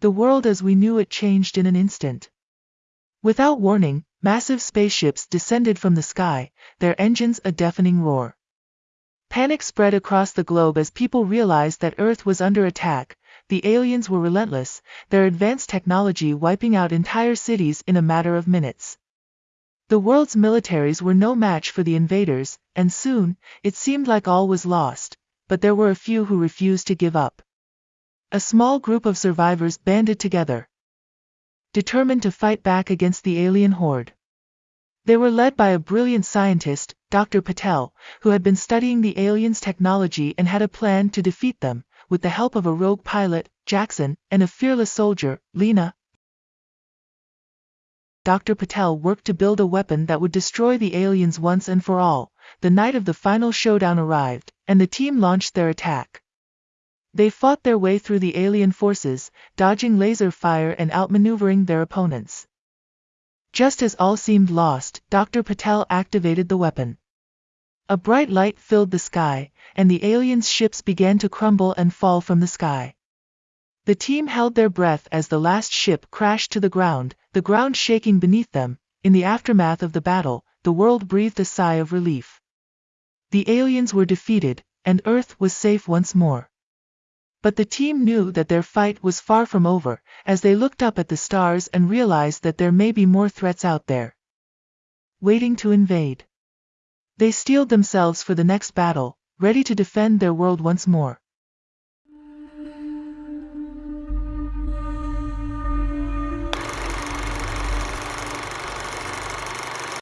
The world as we knew it changed in an instant. Without warning, massive spaceships descended from the sky, their engines a deafening roar. Panic spread across the globe as people realized that Earth was under attack, the aliens were relentless, their advanced technology wiping out entire cities in a matter of minutes. The world's militaries were no match for the invaders, and soon, it seemed like all was lost, but there were a few who refused to give up. A small group of survivors banded together, determined to fight back against the alien horde. They were led by a brilliant scientist, Dr. Patel, who had been studying the aliens' technology and had a plan to defeat them, with the help of a rogue pilot, Jackson, and a fearless soldier, Lena. Dr. Patel worked to build a weapon that would destroy the aliens once and for all. The night of the final showdown arrived, and the team launched their attack. They fought their way through the alien forces, dodging laser fire and outmaneuvering their opponents. Just as all seemed lost, Dr. Patel activated the weapon. A bright light filled the sky, and the aliens' ships began to crumble and fall from the sky. The team held their breath as the last ship crashed to the ground, the ground shaking beneath them. In the aftermath of the battle, the world breathed a sigh of relief. The aliens were defeated, and Earth was safe once more. But the team knew that their fight was far from over, as they looked up at the stars and realized that there may be more threats out there. Waiting to invade. They steeled themselves for the next battle, ready to defend their world once more.